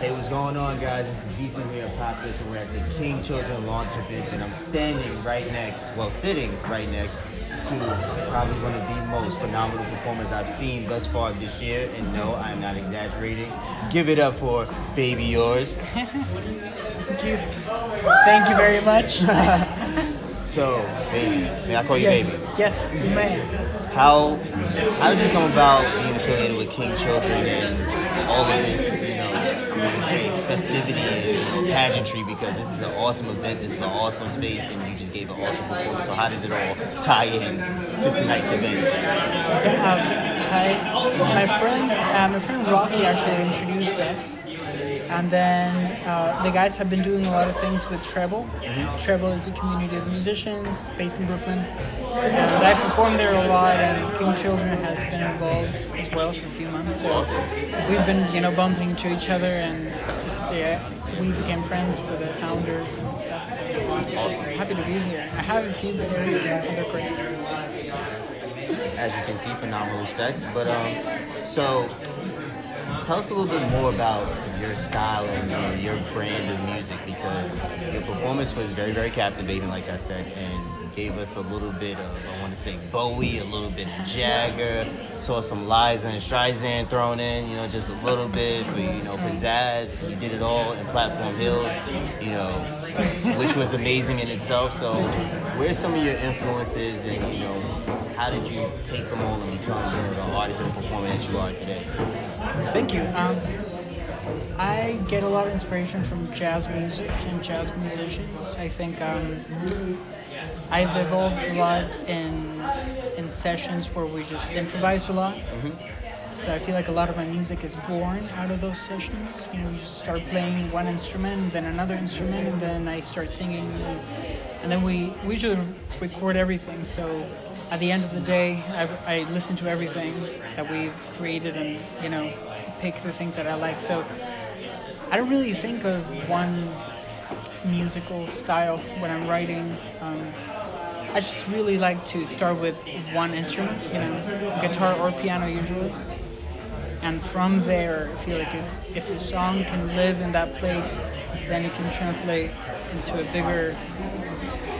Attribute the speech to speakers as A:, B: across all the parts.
A: Hey, what's going on, guys? This is Decent here, Populous, and we're at the King Children launch event, and I'm standing right next, well, sitting right next to probably one of the most phenomenal performers I've seen thus far this year, and no, I'm not exaggerating. Give it up for Baby Yors.
B: Thank you. Thank you very much.
A: So, baby, may I call you
B: yes,
A: baby?
B: yes, you may.
A: How how did you come about being affiliated with King Children and all of this, festivity and pageantry because this is an awesome event, this is an awesome space, and you just gave an awesome performance. So how does it all tie in to tonight's event?
B: Um, my friend, uh, my friend Rocky actually introduced us, and then uh, the guys have been doing a lot of things with Treble. Treble is a community of musicians based in Brooklyn, and I performed there a lot. And King Children has been involved as well for a few months, so we've been you know bumping to each other and just yeah, we became friends with the founders and stuff. So I'm happy to be here. I have a few videos, and they're great.
A: As you can see, phenomenal specs. But um, so tell us a little bit more about your style and uh, your brand of music because your performance was very, very captivating, like I said, and gave us a little bit of, I want to say Bowie, a little bit of Jagger, saw some Liza and Streisand thrown in, you know, just a little bit, but, you know, pizzazz. You did it all in Platform Hills, you know, which was amazing in itself. So, where's some of your influences and, you know, how did you take them all and become the artist and performer that you are today?
B: Thank you. Um, I get a lot of inspiration from jazz music and jazz musicians. I think um, I've evolved a lot in in sessions where we just improvise a lot. So I feel like a lot of my music is born out of those sessions. You know, you just start playing one instrument, then another instrument, and then I start singing, and, then we we usually record everything. So at the end of the day, I, I listen to everything that we've created, and you know, pick the things that I like. So I don't really think of one musical style when I'm writing. Um, I just really like to start with one instrument, you know, guitar or piano usually. And from there, I feel like if, if a song can live in that place, then it can translate into a bigger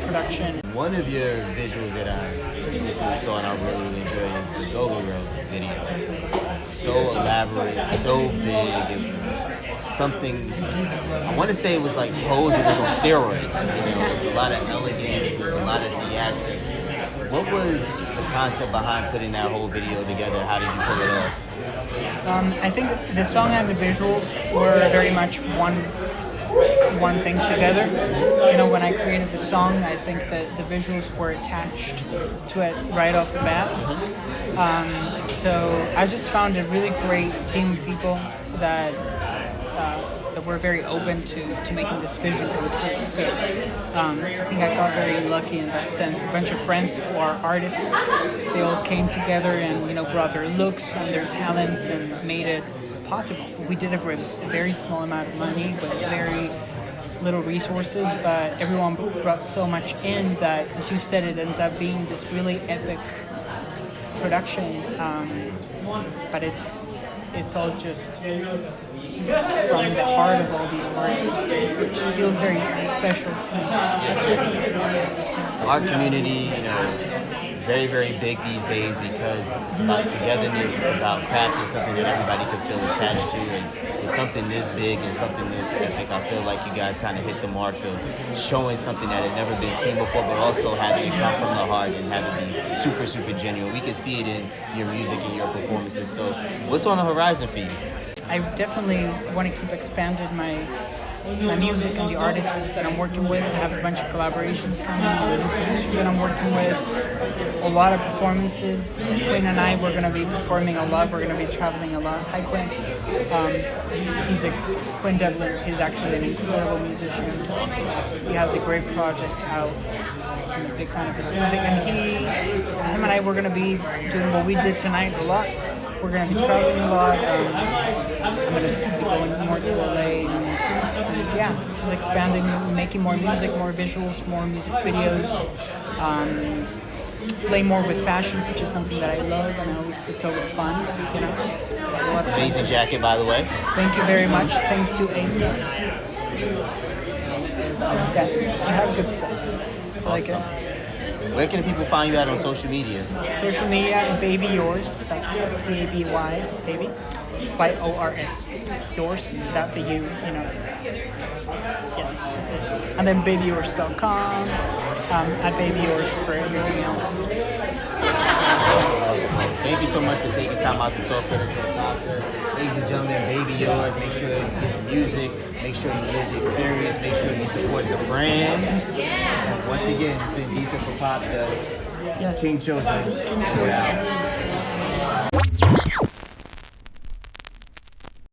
B: production.
A: One of your visuals that I previously saw and I really, really enjoyed is the Go-Go Girl video. So elaborate, so big. It was something, I want to say it was like posed, but it was on steroids. You know, it was a lot of elegance, a lot of theatrics. What was the concept behind putting that whole video together? How did you pull it off?
B: Um, I think the song and the visuals were very much one one thing together. You know, when I created the song, I think that the visuals were attached to it right off the bat. Um, so I just found a really great team of people that uh, that were very open to, to making this vision come true. So um, I think I got very lucky in that sense. A bunch of friends who are artists, they all came together and you know brought their looks and their talents and made it possible. We did it with a very small amount of money, with very little resources, but everyone brought so much in that, as you said, it ends up being this really epic production. Um, but it's it's all just from the heart of all these artists, which feels very special to me.
A: Our community, you know, very, very big these days because it's about togetherness, it's about crafting something that everybody can feel attached to, and it's something this big and something this epic. I feel like you guys kind of hit the mark of showing something that had never been seen before, but also having it come from the heart and having it be super, super genuine. We can see it in your music and your performances. So, what's on the horizon for you?
B: I definitely want to keep expanding my my music and the artists that I'm working with. I have a bunch of collaborations coming producers that I'm working with. A lot of performances. Quinn and I, we're going to be performing a lot. We're going to be traveling a lot. Hi, Quinn. Um, he's a Quinn Devlin. He's actually an incredible musician. He has a great project out. I'm a big fan of his music, and he, him and I, we're going to be doing what we did tonight a lot. We're going to be traveling a lot. Um, I'm going to be going more to LA yeah, just expanding, making more music, more visuals, more music videos. Um, play more with fashion, which is something that I love, and I always, it's always fun. You know, A lot of fun.
A: Amazing jacket, by the way.
B: Thank you very much. Thanks to ASOS. Yeah, you have good stuff. I like it.
A: Where can people find you at on social media?
B: Social media, baby yors. That's B A B Y, baby. Y O R S. Yours. That the you, you know. Yes, that's it. And then babyyors.com. Um, at babyyours for everything else.
A: Thank you so much for taking time out to talk with us. Ladies and gentlemen, baby yors. Make sure you get the music. Make sure you live the experience. Make sure you support the brand. Yeah. Once again, it's been decent for podcast.
B: Yeah.
A: King Children.
B: King Children.
A: Out.